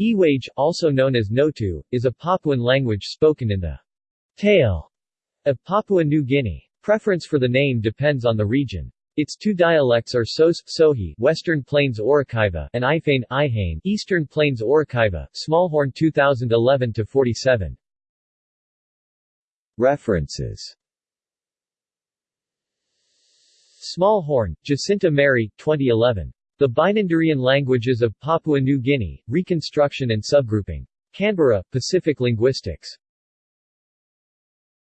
Ewage, also known as Notu, is a Papuan language spoken in the tail of Papua New Guinea. Preference for the name depends on the region. Its two dialects are Sos, Sohi, Western Plains Orokaiva, and Ifane, Ihane, Eastern Plains Orokaiva, Smallhorn 2011-47. References Smallhorn, Jacinta Mary, 2011. The Binanderean Languages of Papua New Guinea, Reconstruction and Subgrouping. Canberra, Pacific Linguistics.